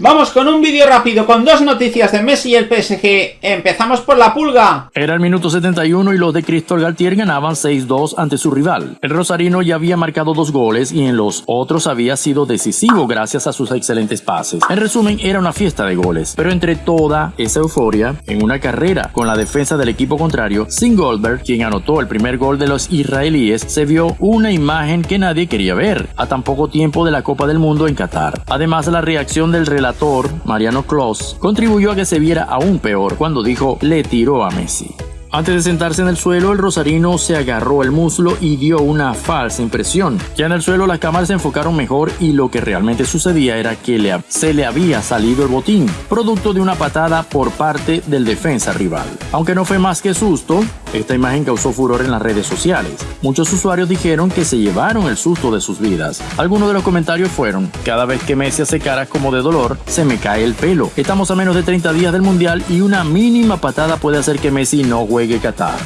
Vamos con un vídeo rápido con dos noticias de Messi y el PSG. Empezamos por la pulga. Era el minuto 71 y los de Cristóbal Galtier ganaban 6-2 ante su rival. El rosarino ya había marcado dos goles y en los otros había sido decisivo gracias a sus excelentes pases. En resumen, era una fiesta de goles. Pero entre toda esa euforia, en una carrera con la defensa del equipo contrario, sin Goldberg, quien anotó el primer gol de los israelíes, se vio una imagen que nadie quería ver a tan poco tiempo de la Copa del Mundo en Qatar. Además, la reacción del Mariano Kloss, contribuyó a que se viera aún peor cuando dijo le tiró a Messi. Antes de sentarse en el suelo, el rosarino se agarró el muslo y dio una falsa impresión. Ya en el suelo las cámaras se enfocaron mejor y lo que realmente sucedía era que se le había salido el botín, producto de una patada por parte del defensa rival. Aunque no fue más que susto, esta imagen causó furor en las redes sociales. Muchos usuarios dijeron que se llevaron el susto de sus vidas. Algunos de los comentarios fueron, cada vez que Messi hace caras como de dolor, se me cae el pelo. Estamos a menos de 30 días del Mundial y una mínima patada puede hacer que Messi no juegue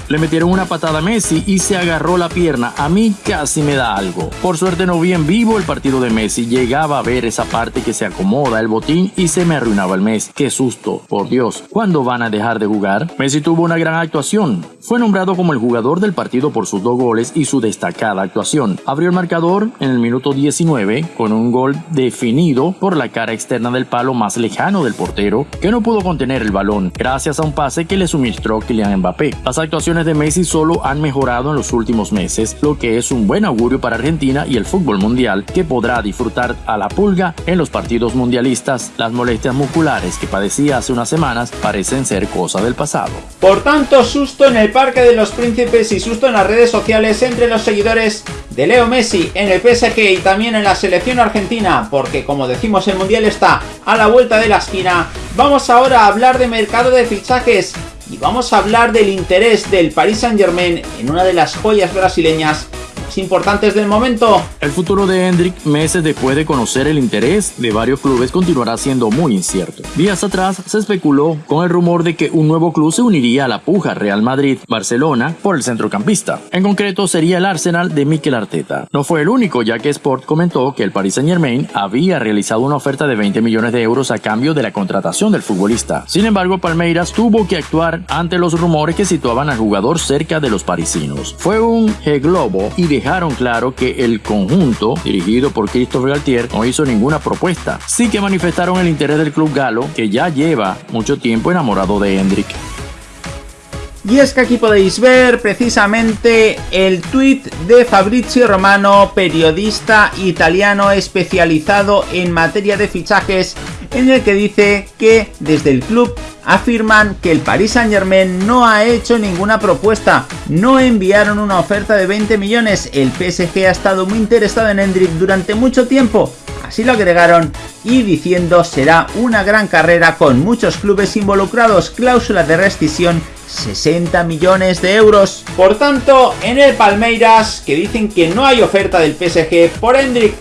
Le metieron una patada a Messi y se agarró la pierna. A mí casi me da algo. Por suerte no vi en vivo el partido de Messi. Llegaba a ver esa parte que se acomoda el botín y se me arruinaba el mes. Qué susto. Por Dios, ¿cuándo van a dejar de jugar? Messi tuvo una gran actuación. Fue nombrado como el jugador del partido por sus dos goles y su destacada actuación. Abrió el marcador en el minuto 19 con un gol definido por la cara externa del palo más lejano del portero que no pudo contener el balón gracias a un pase que le suministró Kylian Mbappé. Las actuaciones de Messi solo han mejorado en los últimos meses, lo que es un buen augurio para Argentina y el fútbol mundial que podrá disfrutar a la pulga en los partidos mundialistas. Las molestias musculares que padecía hace unas semanas parecen ser cosa del pasado. Por tanto, susto en el Parque de los Príncipes y susto en las redes sociales entre los seguidores de Leo Messi en el PSG y también en la selección argentina, porque como decimos el Mundial está a la vuelta de la esquina. Vamos ahora a hablar de mercado de fichajes y vamos a hablar del interés del Paris Saint Germain en una de las joyas brasileñas importantes del momento. El futuro de Hendrik, meses después de conocer el interés de varios clubes, continuará siendo muy incierto. Días atrás se especuló con el rumor de que un nuevo club se uniría a la puja Real Madrid-Barcelona por el centrocampista. En concreto sería el Arsenal de Mikel Arteta. No fue el único, ya que Sport comentó que el Paris Saint Germain había realizado una oferta de 20 millones de euros a cambio de la contratación del futbolista. Sin embargo, Palmeiras tuvo que actuar ante los rumores que situaban al jugador cerca de los parisinos. Fue un G-Globo y de dejaron claro que el conjunto, dirigido por Christophe Galtier, no hizo ninguna propuesta. Sí que manifestaron el interés del club galo, que ya lleva mucho tiempo enamorado de Hendrik. Y es que aquí podéis ver precisamente el tweet de Fabrizio Romano, periodista italiano especializado en materia de fichajes, en el que dice que desde el club afirman que el Paris Saint Germain no ha hecho ninguna propuesta, no enviaron una oferta de 20 millones, el PSG ha estado muy interesado en Hendrik durante mucho tiempo, así lo agregaron y diciendo será una gran carrera con muchos clubes involucrados, cláusula de rescisión 60 millones de euros. Por tanto, en el Palmeiras, que dicen que no hay oferta del PSG por Hendrik,